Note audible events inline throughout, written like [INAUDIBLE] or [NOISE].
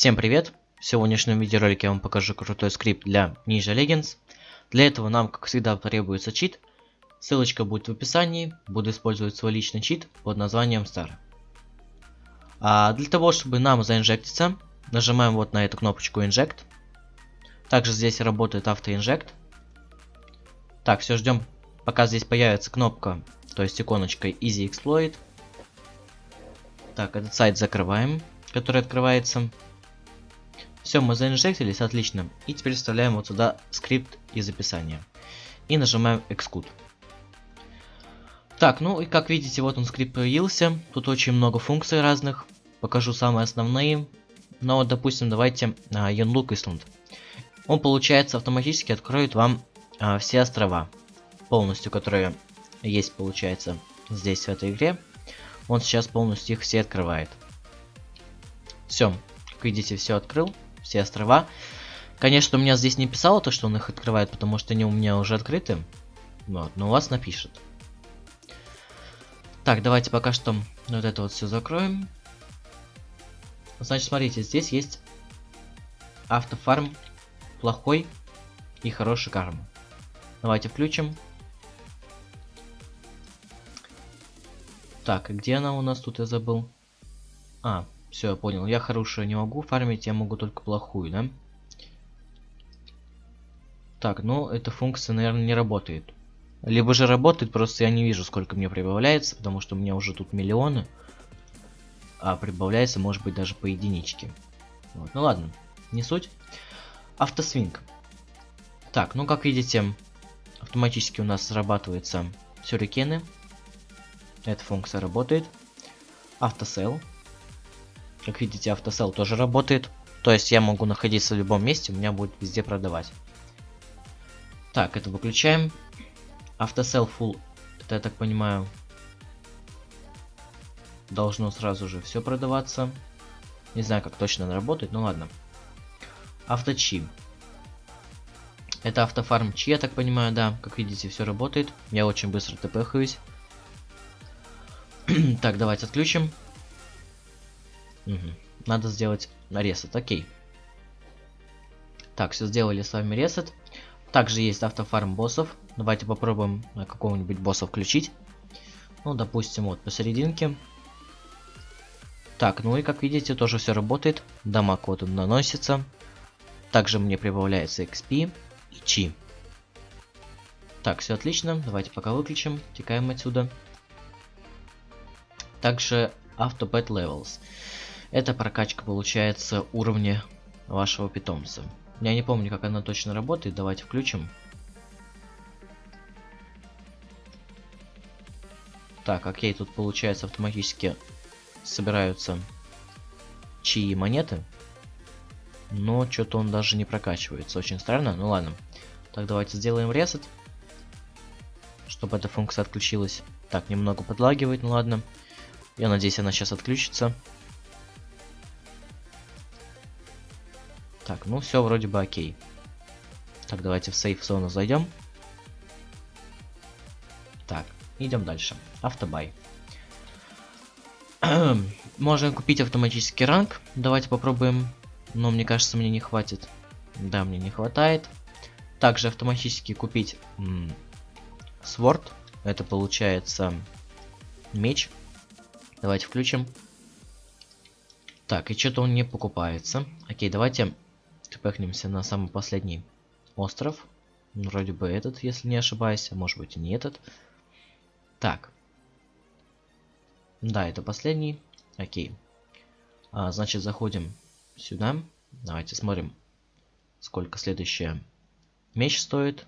Всем привет! В сегодняшнем видеоролике я вам покажу крутой скрипт для Ninja Legends. Для этого нам, как всегда, потребуется чит. Ссылочка будет в описании. Буду использовать свой личный чит под названием Star. А для того, чтобы нам заинжектиться, нажимаем вот на эту кнопочку Inject. Также здесь работает автоинжект. Так, все ждем, пока здесь появится кнопка, то есть иконочка Easy Exploit. Так, этот сайт закрываем, который открывается. Все, мы заинжектились, отлично. И теперь вставляем вот сюда скрипт из описания. И нажимаем Execute. Так, ну и как видите, вот он скрипт появился. Тут очень много функций разных. Покажу самые основные. Но, допустим, давайте а, Yonlook Island. Он, получается, автоматически откроет вам а, все острова. Полностью, которые есть, получается, здесь, в этой игре. Он сейчас полностью их все открывает. Все, как видите, все открыл все острова. Конечно, у меня здесь не писало то, что он их открывает, потому что они у меня уже открыты. Вот, но у вас напишет. Так, давайте пока что вот это вот все закроем. Значит, смотрите, здесь есть автофарм плохой и хороший карма. Давайте включим. Так, где она у нас тут, я забыл? А, все, понял. Я хорошую не могу фармить, я могу только плохую, да? Так, ну, эта функция, наверное, не работает. Либо же работает, просто я не вижу, сколько мне прибавляется, потому что у меня уже тут миллионы. А прибавляется, может быть, даже по единичке. Вот. Ну ладно, не суть. Автосвинг. Так, ну как видите, автоматически у нас срабатываются сюрикены. Эта функция работает. Автосел. Как видите, автосел тоже работает. То есть я могу находиться в любом месте, у меня будет везде продавать. Так, это выключаем. Автосел full, это я так понимаю, должно сразу же все продаваться. Не знаю, как точно она работает, ну ладно. Авточи. Это автофарм чи, я так понимаю, да. Как видите, все работает. Я очень быстро тпхаюсь. [CLEARS THROAT] так, давайте отключим. Угу. Надо сделать ресет, окей. Так, все сделали с вами ресет. Также есть автофарм боссов. Давайте попробуем какого-нибудь босса включить. Ну, допустим, вот посерединке. Так, ну и как видите, тоже все работает. Дамаг вот он наносится. Также мне прибавляется XP и Чи. Так, все отлично. Давайте пока выключим. Текаем отсюда. Также Auto Pet Levels. Это прокачка получается уровня вашего питомца. Я не помню, как она точно работает. Давайте включим. Так, окей, тут получается автоматически собираются чьи монеты. Но что-то он даже не прокачивается. Очень странно. Ну ладно. Так, давайте сделаем ресет. Чтобы эта функция отключилась. Так, немного подлагивает, ну ладно. Я надеюсь, она сейчас отключится. Так, ну все вроде бы окей. Так, давайте в сейф зону зайдем. Так, идем дальше. Автобай. Можно купить автоматический ранг. Давайте попробуем. Но мне кажется, мне не хватит. Да, мне не хватает. Также автоматически купить сворд. Это получается меч. Давайте включим. Так, и что-то он не покупается. Окей, давайте Тпхнемся на самый последний остров. Ну, вроде бы этот, если не ошибаюсь. А может быть и не этот. Так. Да, это последний. Окей. А, значит, заходим сюда. Давайте смотрим, сколько следующая меч стоит.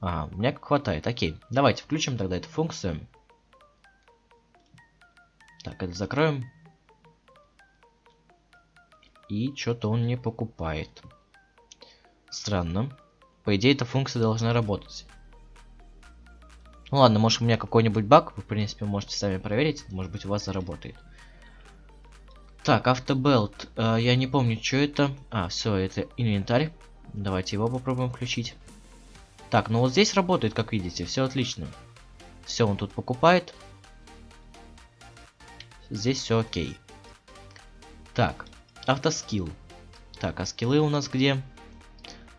А, у меня хватает. Окей. Давайте включим тогда эту функцию. Так, это закроем. И что-то он не покупает. Странно. По идее, эта функция должна работать. Ну ладно, может у меня какой-нибудь баг, вы в принципе можете сами проверить, может быть у вас заработает. Так, автобелт, э, я не помню, что это. А, все, это инвентарь. Давайте его попробуем включить. Так, ну вот здесь работает, как видите, все отлично. Все он тут покупает. Здесь все окей. Так, Автоскилл. Так, а скиллы у нас где?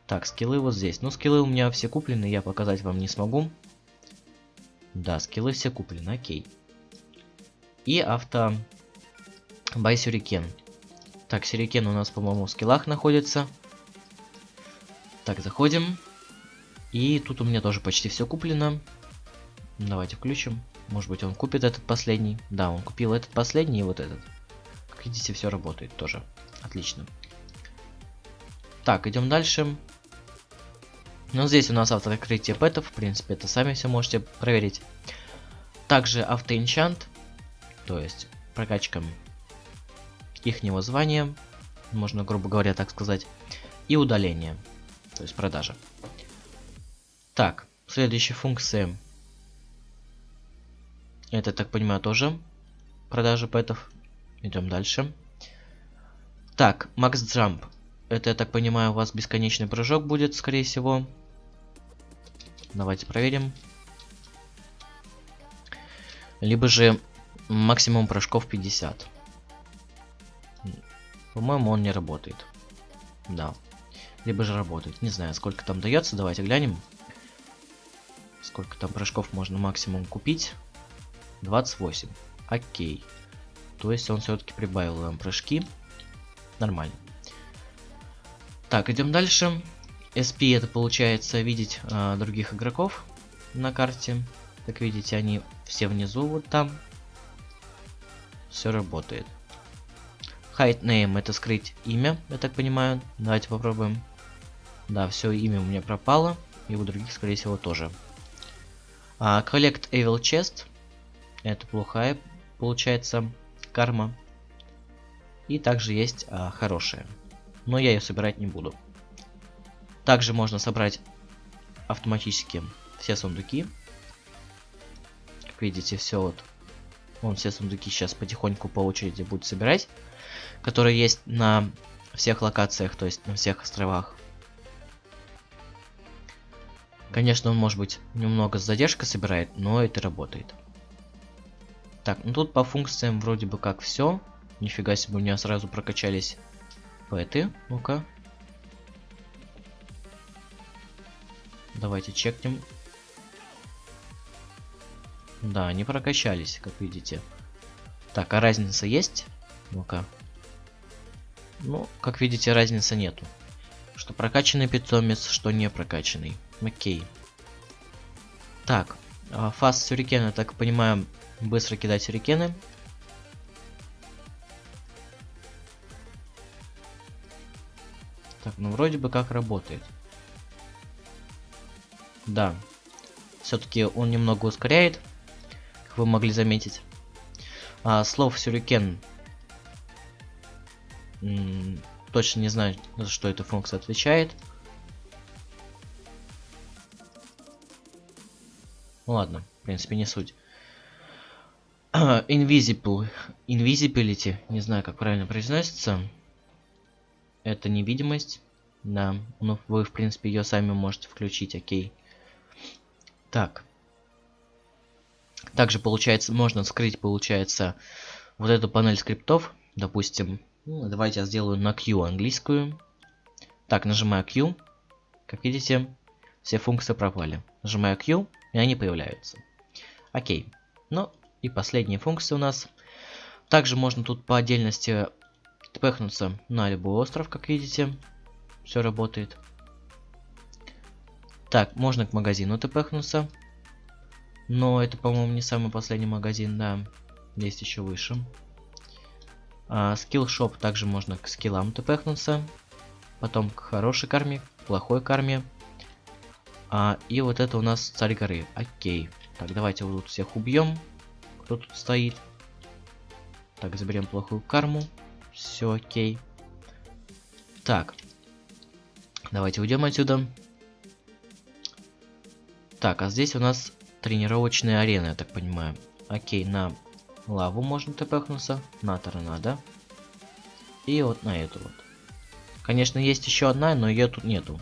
Так, скиллы вот здесь. Ну, скиллы у меня все куплены, я показать вам не смогу. Да, скиллы все куплены, окей. И авто... Бай сюрикен. Так, сюрикен у нас, по-моему, в скиллах находится. Так, заходим. И тут у меня тоже почти все куплено. Давайте включим. Может быть он купит этот последний. Да, он купил этот последний и вот этот. Как видите, все работает тоже. Отлично. Так, идем дальше. Ну, здесь у нас автооткрытие пэтов. В принципе, это сами все можете проверить. Также автоинчант. То есть прокачка ихнего звания. Можно, грубо говоря, так сказать. И удаление. То есть продажа. Так, следующая функция. Это, так понимаю, тоже продажа пэтов. Идем дальше. Так, Max Jump. Это, я так понимаю, у вас бесконечный прыжок будет, скорее всего. Давайте проверим. Либо же максимум прыжков 50. По-моему, он не работает. Да. Либо же работает. Не знаю, сколько там дается. Давайте глянем. Сколько там прыжков можно максимум купить? 28. Окей. То есть он все-таки прибавил нам прыжки. Нормально. Так, идем дальше. SP это получается видеть э, других игроков на карте. Как видите, они все внизу вот там. Все работает. Hide name это скрыть имя, я так понимаю. Давайте попробуем. Да, все имя у меня пропало. И у других, скорее всего, тоже. А, collect Evil Chest. Это плохая, получается, карма. И также есть а, хорошая. Но я ее собирать не буду. Также можно собрать автоматически все сундуки. Как видите, все вот. Он все сундуки сейчас потихоньку по очереди будет собирать. Которые есть на всех локациях, то есть на всех островах. Конечно, он может быть немного с задержкой собирает, но это работает. Так, ну тут по функциям вроде бы как все. Нифига себе, у меня сразу прокачались пэты. Ну-ка. Давайте чекнем. Да, они прокачались, как видите. Так, а разница есть? Ну-ка. Ну, как видите, разницы нету. Что прокачанный питомец, что не прокачанный. Окей. Так, а, фаст сюрикена, так понимаю, быстро кидать сюрикены. Так, ну вроде бы как работает. Да. Все-таки он немного ускоряет, как вы могли заметить. А, слов сюрикен. точно не знаю, за что эта функция отвечает. Ну ладно, в принципе, не суть. [CLEARS THROAT] Invisible. Invisibility. Не знаю, как правильно произносится. Это невидимость. Да. Ну, вы, в принципе, ее сами можете включить, окей. Так. Также, получается, можно скрыть, получается, вот эту панель скриптов. Допустим, ну, давайте я сделаю на Q английскую. Так, нажимаю Q. Как видите, все функции пропали. Нажимаю Q, и они появляются. Окей. Ну, и последняя функция у нас. Также можно тут по отдельности тпхнуться на любой остров, как видите. Все работает. Так, можно к магазину тпхнуться. Но это, по-моему, не самый последний магазин, да. Есть еще выше. А, скиллшоп также можно к скиллам тпхнуться. Потом к хорошей карме, плохой карме. А, и вот это у нас царь горы. Окей. Так, давайте вот тут всех убьем. Кто тут стоит? Так, заберем плохую карму. Все окей. Так. Давайте уйдем отсюда. Так, а здесь у нас тренировочная арена, я так понимаю. Окей, на лаву можно тпхнуться, на торнадо. И вот на эту вот. Конечно, есть еще одна, но ее тут нету.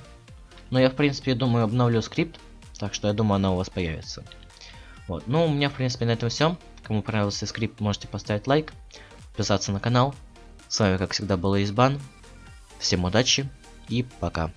Но я, в принципе, думаю, обновлю скрипт. Так что я думаю, она у вас появится. Вот. Ну, у меня, в принципе, на этом все. Кому понравился скрипт, можете поставить лайк, подписаться на канал. С вами, как всегда, был Избан. Всем удачи и пока.